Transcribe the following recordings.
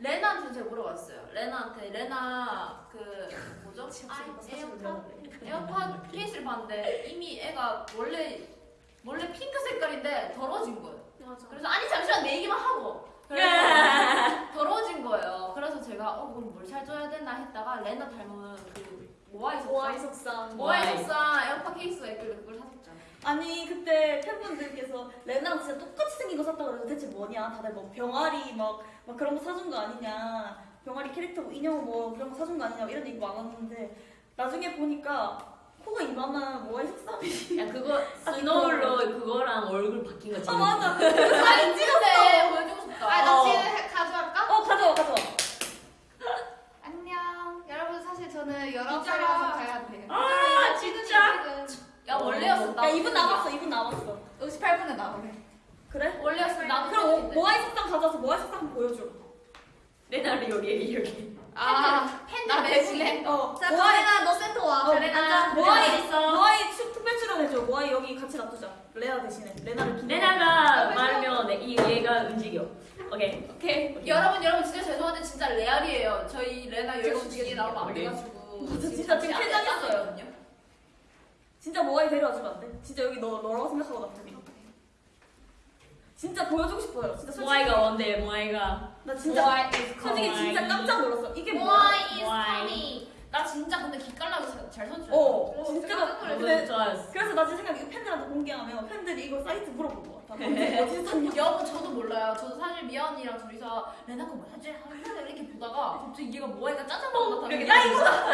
레나한테 제가 물어봤어요. 레나한테 레나 그 뭐죠? 아, 에어팟 에어팟 케이스를 봤는데 이미 애가 원래 원래 핑크 색깔인데 더러워진 거예요. 맞아. 그래서 아니 잠시만 내 얘기만 하고 그래서 더러워진 거예요. 그래서 제가 어 그럼 뭘 사줘야 되나 했다가 레나 닮은 그 모아이 석상. 모아이 석상 에어팟 케이스가 있길래 그걸 샀었죠. 아니 그때 팬분들께서 레나랑 진짜 똑같이 생긴 거 샀다 그래서 대체 뭐냐 다들 뭐 병아리 막, 막 그런 거 사준 거 아니냐 병아리 캐릭터 뭐 인형 뭐 그런 거 사준 거 아니냐 이런 얘기 많았는데 나중에 보니까 코가 이만한 모아이 속삼이 야 그거 스노울로 그거랑 얼굴 바뀐 거아 맞아 사진 찍었어. 보여주고 싶다. 아, 나 어. 지금 가져와 가져와 안녕. 여러분 사실 저는 여러 진짜야. 살이라서 가야 돼요. 아 진짜? 야 원래였어. 야 2분 남았어 2분 남았어 58분에 나오래. 그래? 원래였어. 나도 그럼 그럼 모아이 속삼 가져와서 모아이 속삼 보여줘 레나를 여기 여기 아, 팬들 나. 대신에. 어 자, 모아이 가레나 너 센터 와. 어, 가레나. 모아이 있어. 모아이 추- 특별 출연해줘 모아이 여기 같이 놔두자 레나 대신에 레나를 기념 레나가 말면 내- 이 얘가 움직여 오케이 오케이. 여러분 여러분 진짜 죄송한데 진짜 레알이에요. 저희 레나 제가 12시 뒤에 나오면 안. 돼가지고 진짜 지금 당했어요. 진짜 모아이 데려와주면 안 돼? 진짜 여기 너 너라고 생각하고 놔두기 진짜 보여주고 싶어요 진짜 솔직히 모아이가 원대 모아이가 나 진짜 솔직히 coming. 진짜 깜짝 놀랐어 이게 뭐야 Why is Why? coming? 나 진짜 근데 기깔나게 잘- 잘 선출했어. 어 진짜 진짜 깜짝 좋았어 그래서 나 지금 생각 이거 팬들한테 공개하면 팬들이 이거 사이트 물어볼 것 같아 어디- 샀냐 여러분 저도 몰라요. 저도 사실 언니랑 둘이서 레나가 뭐 하지? 하면서 이렇게 보다가 갑자기 얘가 뭐하니까 짜장면 같아. 나 이거다.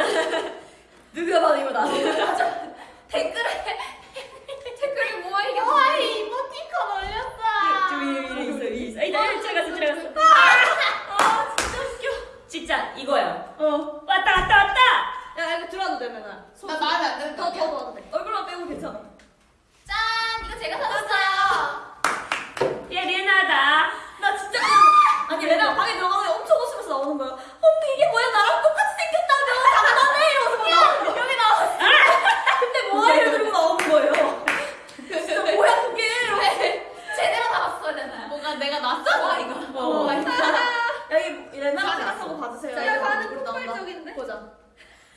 누가 봐도 이거다 댓글에 댓글이 뭐야 이게? 와 이모티콘 올렸어. 저 위에 위에 있어 위에 있어 아이 나 들어갔어 들어갔어 아 진짜 웃겨. 진짜 이거야. 어. 왔다 왔다 왔다! 야 이거 들어와도 돼 맨날 나 마음에 안 드는 더더 넣어도 돼. 얼굴만 빼고 괜찮아. 짠! 이거 제가 사줬어요. 얘 레나다. 나 진짜 아니 레나가 방에 들어가서 엄청 웃으면서 나오는 거야 언니 이게 뭐야 나랑 똑같이 생겼다며 장난해 이러면서 막 나오는 거야 여기 나왔어 근데 모아이를 들고 나오는 거예요 진짜 뭐야 그게 이러면서 제대로 나왔어 레나. 뭐가 내가 낯선 거 이거. 어. 레나 생각하고 봐주세요 제가 이거 나온다. 폭발적인데? 보자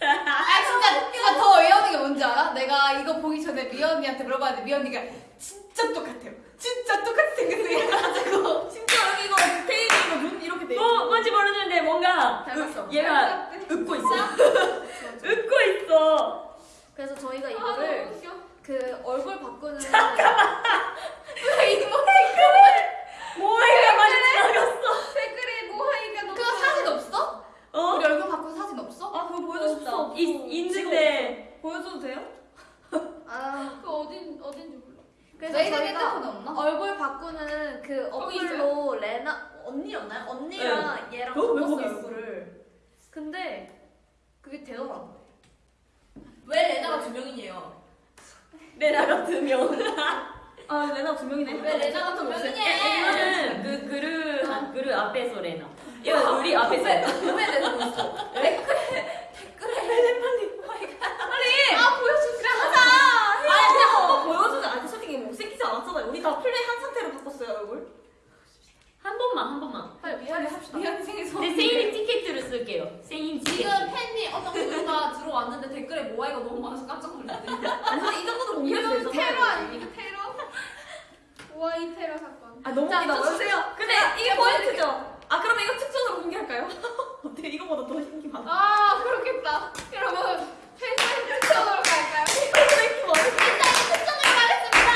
아 진짜 진짜 더 어이없는 게 뭔지 알아? 내가 이거 보기 전에 미언니한테 물어봤는데 미언니가 진짜 똑같아요. 진짜 똑같이 생겼어 이래가지고 진짜 여기 이거 테이블 이거 눈 이렇게 돼 뭐 뭔지 모르는데 뭔가 닮았어. 으- 얘가 웃고 있어 웃고 있어 그래서 저희가 아, 이거를 웃겨. 그 얼굴 바꾸는 왜 이모 모아이가 많이 지나갔어 댓글에 모하이가 너무 그거 사진 없어? 어? 우리 얼굴 바꾼 사진 없어? 아 그거 보여주고 싶다 있, 있는데 보여줘도 돼요? 아 그거 어딘 어딘지 몰라. 그래서 너희들 저희가- 핸드폰 없나? 얼굴 그 거기 어플로 레나 언니였나요? 언니랑 얘랑 왜 바꿨어요 거기 있어? 얼굴을 근데 그게 되더라고요. 왜 레나가 두 명이에요? 레나가 두 명. 아 레나 두 명이네. 왜 레나가 두 명이냐? 이거는 그 그릇 한 그릇 앞에서 레나. 이거 우리 앞에서. 레나 왜 내가 있어? 댓글에 댓글에 빨리 아 보여주지 하자. 아니 그냥 한번 보여주면 아니 솔직히 못생기지 않았잖아요 우리 다 플레이 한 상태로 바꿨어요 얼굴 한 번만 한 번만 빨리 미안해 합시다. 미안 생에서. 내 생일 티켓으로 쓸게요 생일 티켓 지금 팬이 어떤 분가 들어왔는데 댓글에 모아이가 너무 많아서 깜짝 놀랐대. 아니 근데 이 정도는 공개해도 이거 되잖아요 테러 아닙니까 테러? 모하이 테러 사건. 아 너무 자, 웃기다 주세요. 근데 이게 포인트죠 아 그러면 이거 특전으로 공개할까요? 어때 이거보다 더 신기 많아 아 그렇겠다. 여러분 팬사인 특전으로 갈까요? 인기 많을 것 같아 특전을 가겠습니다.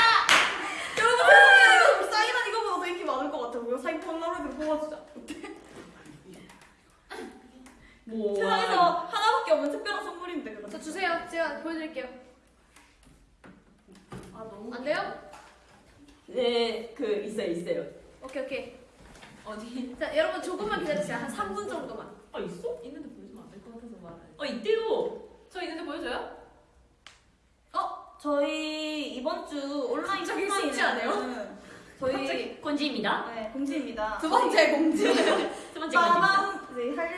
여러분 세상에 이거 사인한 이거보다 더 인기 많을 것 같아 이거 사인 폴라로이드로 뽑아주자 뭐 세상에서 하나밖에 없는 특별한 선물인데 그거 저 주세요. 제가 보여드릴게요. 아 너무 안 돼요? 네 그 있어요 있어요 오케이 오케이. 어디? 자 여러분 조금만 기다리세요. 한 3분 정도만. 아 있어? 있는데 보여주면 안 될 것 같아서 말해. 어 있대요 저 있는데 보여줘요? 어? 저희 이번 주 온라인 갑자기 안 해요? 저희 갑자기 권지입니다 네, 공지입니다. 두 번째 공지. 두 번째 권지입니다 빠밤 네, 할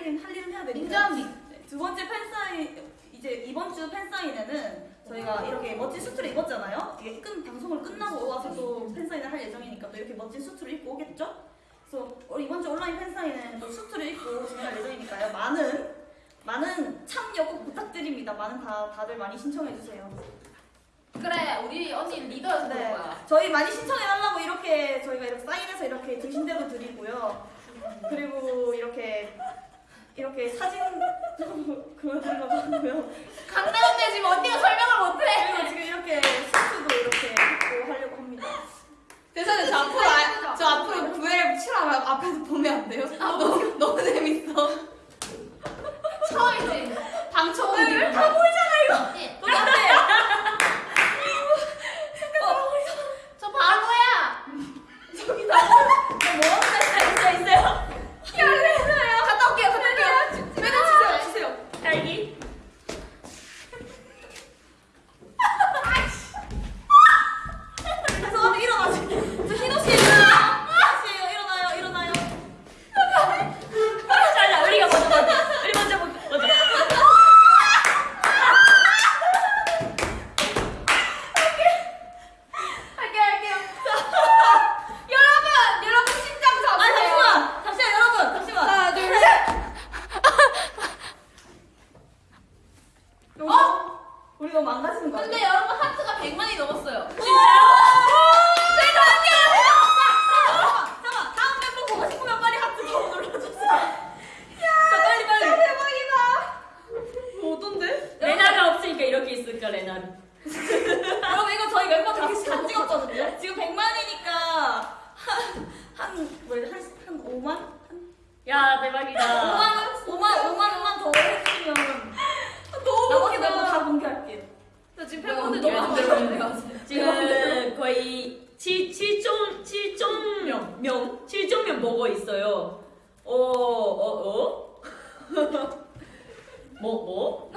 인정합니. 네, 두 번째 팬사인 이제 이번 주 팬사인회는 저희가 이렇게 멋진 수트를 입었잖아요. 이게 끝 방송을 끝나고 와서 또 팬사인을 할 예정이니까 또 이렇게 멋진 수트를 입고 오겠죠? 그래서 어, 이번 주 온라인 팬사인회는 또 수트를 입고 진행할 예정이니까요. 많은 많은 참여 꼭 부탁드립니다. 많은 다 다들 많이 신청해 주세요. 그래 우리 언니 그런 네. 거야. 저희 많이 신청해 달라고 이렇게 저희가 이렇게 사인해서 이렇게 드신대도 드리고요. 그리고 이렇게 이렇게 사진 그려드리려고 하고요. 강남대 지금 언니가 설명을 못해. 그리고 지금 이렇게 수트도 이렇게 입고 하려고 합니다. 대사는 저 앞으로 아, 저 앞으로 구애를 치라면 앞에서 보면 안 돼요? 너무 너무 재밌어. 처음이지. 방청객. 다 보이잖아 이거. 우리 앞에 저 바보야. 저기다 뭐라고 했어요? 있어요 있어요. 갔다 올게요. 갔다 올게요. 매달 주세요. 주세요. 딸기. 죄송합니다 일어나세요. 저 희노 씨 일어나요. 희노 씨 일어나요 일어나요. 자, 우리가 먼저 먼저. 우리 먼저 먼저. 먼저. 할게요. 할게요. 여러분, 여러분 심장 아 잡으세요. 잠시만 잠시만 여러분 잠시만. 하나, 둘, 셋. 어? 우리 너무 망가지는 거 근데 아니야? 여러분 하트가 100만이 넘었어요. 잠깐 다음 멤버 보고 싶으면 빨리 하트 더 눌러주세요. 자 빨리 빨리. 대박이다. 뭐 어떤데? 레나가 없으니까 이렇게 있을까 레나는. 여러분 이거 저희 멤버들 다 찍었거든요. 지금 100만이니까 한한 뭐야 한한 5만? 야 대박이다. 5만 5만 5만 원만 더 해주시면 나머지 멤버 다 공개할게요. 나 지금 팬분들 팬분들 너무 너무 안 안 들어요. 지금 거의 7, 7종 7종 명 7종 명 보고 있어요. 어, 어, 어? 뭐, 뭐?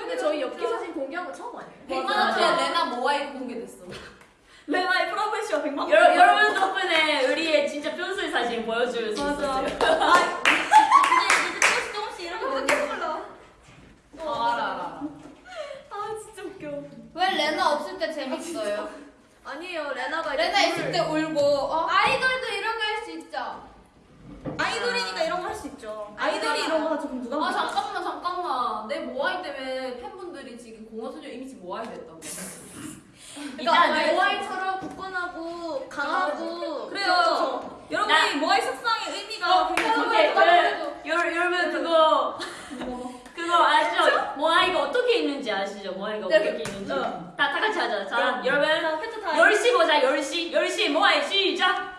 근데 저희 엽기 사진 공개한 거 처음 아니에요? 100만 맞아. 원짜리 레나 모아이 공개됐어. 레나의 프로페셔 100만 원. 여러, 여러분 덕분에 우리의 진짜 편술 사진 보여줄 수. 있었어요. 아, 이제 이제 조금씩 조금씩 이렇게 되는 거. 어, 알아 알아. 아 진짜 웃겨. 왜 레나 없을 때 재밌어요? 아니에요 레나가 레나 있을 때 울고 어? 아이돌도 이런 거 할 수 있죠. 아이돌이니까 이런 거 할 수 있죠. 아이돌이 이런 거 하죠. 그럼 누가 아 먹을까? 잠깐만 잠깐만 내 모아이 때문에 팬분들이 지금 공허소녀 이미지 모아이 됐다고. 일단 네. 내 모아이처럼 굳건하고 강하고 그래요. 여러분이 모아이 색상의 의미가 어, 굉장히 오케이, 그래도 그, 여, 여러분 그거 그거 아시죠? 모아이가 어떻게 있는지 아시죠? 모아이가 네, 어떻게 있는지 다, 다 같이 하자. 자, 자, 여러분 자, 캡처 타임. 10시 보자 10시 10시 모아이 시작